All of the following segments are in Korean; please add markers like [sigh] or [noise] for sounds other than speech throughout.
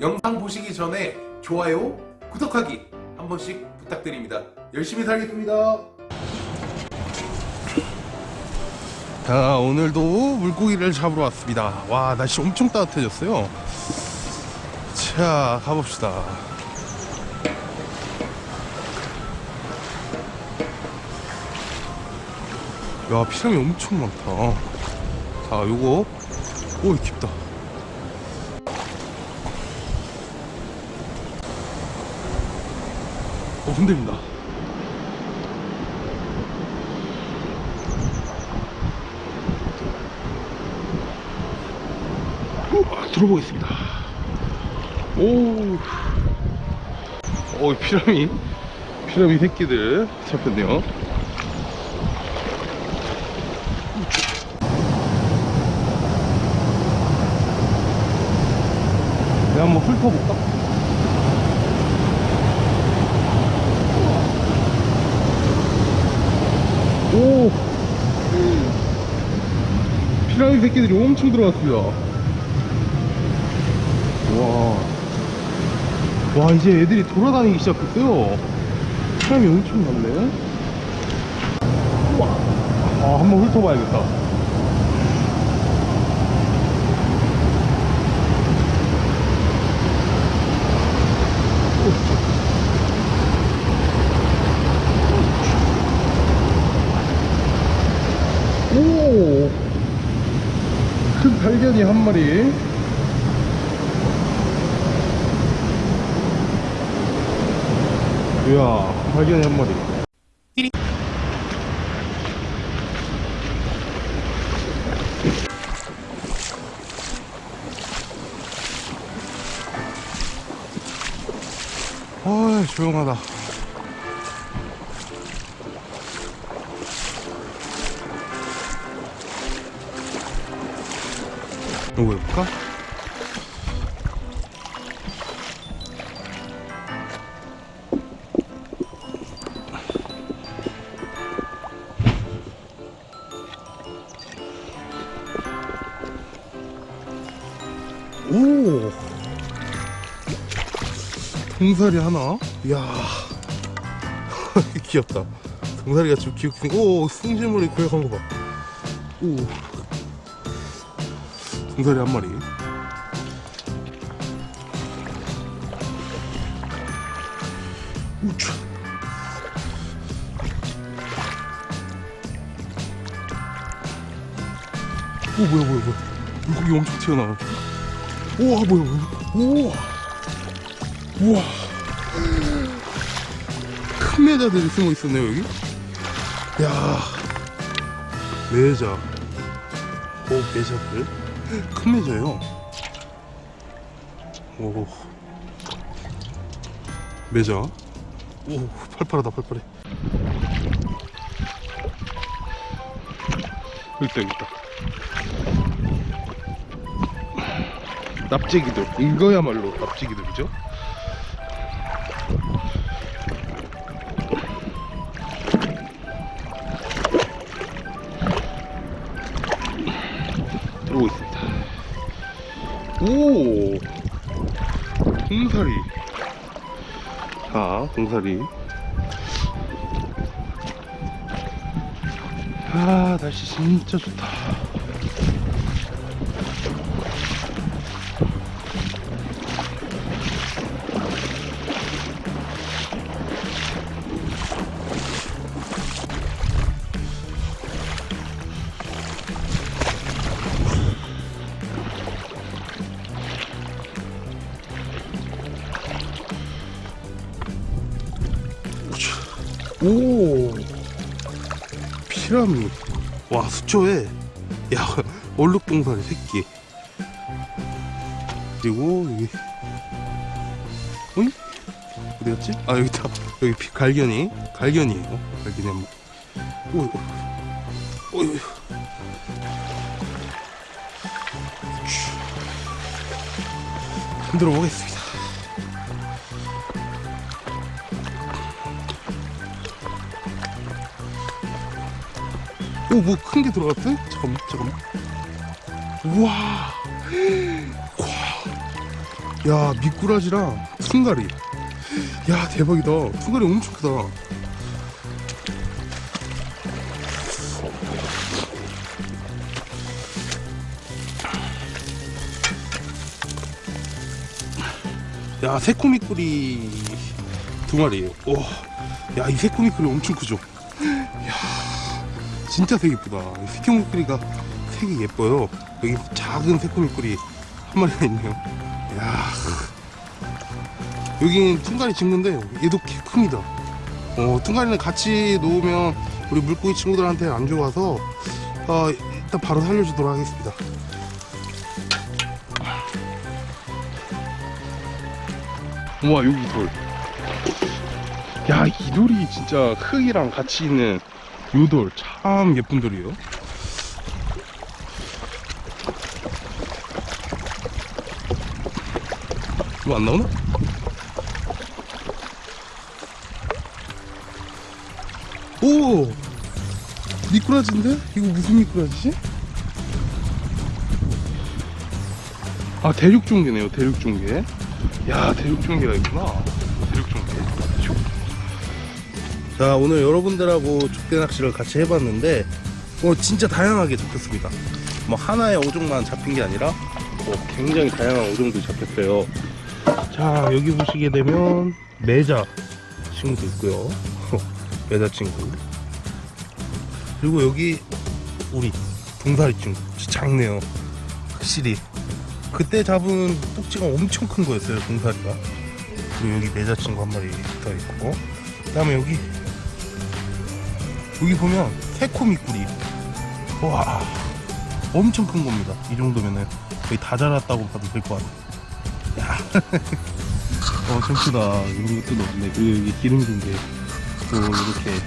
영상 보시기 전에 좋아요, 구독하기 한 번씩 부탁드립니다. 열심히 살겠습니다. 자, 오늘도 물고기를 잡으러 왔습니다. 와, 날씨 엄청 따뜻해졌어요. 자, 가봅시다. 야, 피랑이 엄청 많다. 자, 요거. 오, 깊다. 어, 흔들린다. 우와, 들어보겠습니다. 오, 오, 피라미, 피라미 새끼들 잡혔네요. 내가 한번 훑어볼까? 오! 피라미 새끼들이 엄청 들어왔습니다. 와. 와, 이제 애들이 돌아다니기 시작했어요. 피라미 엄청 많네. 우와. 아, 한번 훑어봐야겠다. 오! 큰 발견이 한 마리. 이야, 발견이 한 마리. 아, 조용하다. 이거 해볼까? 오! 동사리 하나? 이야. [laughs] 귀엽다. 동사리가 좀 귀엽긴, 오, 승질물이 고약한 거 봐. 오. 동사리 한 마리. 우차. 오 뭐야 뭐야 뭐야. 물고기 엄청 튀어나와. 우와 뭐야 뭐야. 우와. 우와. 큰 매자들이 숨어 있었네요 여기. 야. 매자. 오 매자들 큰 매자예요. 오. 매자 오 팔팔하다 팔팔해. 여기 있다. 납치기들 이거야말로 납치기들이죠 오. 동사리 자 동사리 아 날씨 진짜 좋다 오. 피라미 와 수초에. 야 얼룩동사리 새끼. 그리고 여기. 어이? 어디 갔지? 아 여기 있다 여기 피, 갈견이. 갈견이에요 갈견이 한번. 오 어이 흔들어 보겠습니다 오, 뭐 큰 게 들어갔대? 잠깐만, 잠깐만. 우와. 와. 야 미꾸라지랑 퉁가리 야 대박이다 퉁가리 엄청 크다 야 새코미꾸리 두 마리 와 야이 새코미꾸리 엄청 크죠 야 진짜 색 예쁘다. 이 새코미꾸리가 색이 예뻐요. 여기 작은 새코미꾸리 한 마리가 있네요. 야 여긴 퉁가리 친구인데 얘도 개 큽니다. 어 퉁가리는 같이 놓으면 우리 물고기 친구들한테 안 좋아서 어, 일단 바로 살려주도록 하겠습니다. 우와 여기 돌. 야, 이 돌이 진짜 흙이랑 같이 있는 요돌 참 예쁜 돌이에요. 이거 안 나오나? 오! 미꾸라지인데? 이거 무슨 미꾸라지지? 아, 대륙종개네요, 대륙종개. 야 대륙종개가 있구나 자 오늘 여러분들하고 족대 낚시를 같이 해봤는데 어 진짜 다양하게 잡혔습니다. 뭐 하나의 어종만 잡힌 게 아니라 어, 굉장히 다양한 어종들이 잡혔어요. 자 여기 보시게 되면 매자 친구도 있고요. [laughs] 매자 친구. 그리고 여기 우리 동사리 친구. 진짜 작네요. 확실히. 그때 잡은 꼭지가 엄청 큰 거였어요 동사리가. 그리고 여기 매자 친구 한 마리 더 있고. 그 다음에 여기 여기 보면 새코미꾸리 와 엄청 큰 겁니다 이 정도면은 거의 다 자랐다고 봐도 될 것 같아요 야. [laughs] 어 참 크다 이런 것도 없네 그리고 여기 기름진게 또 이렇게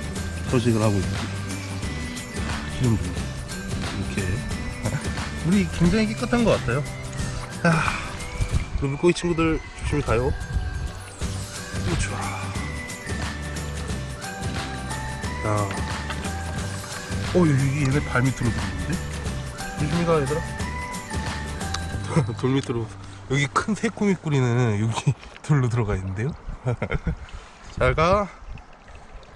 서식을 하고 있습니다 기름진 이렇게 [laughs] 물이 굉장히 깨끗한 것 같아요 아, 우리 물고기 친구들 조심히 가요. 오, 좋아. 야. 어, 얘네 발 밑으로 들어오는데? 조심히 가, 얘들아. [laughs] 돌 밑으로. 여기 큰 새코미 꾸리는 여기 [laughs] 돌로 들어가 있는데요? [laughs] 잘 가.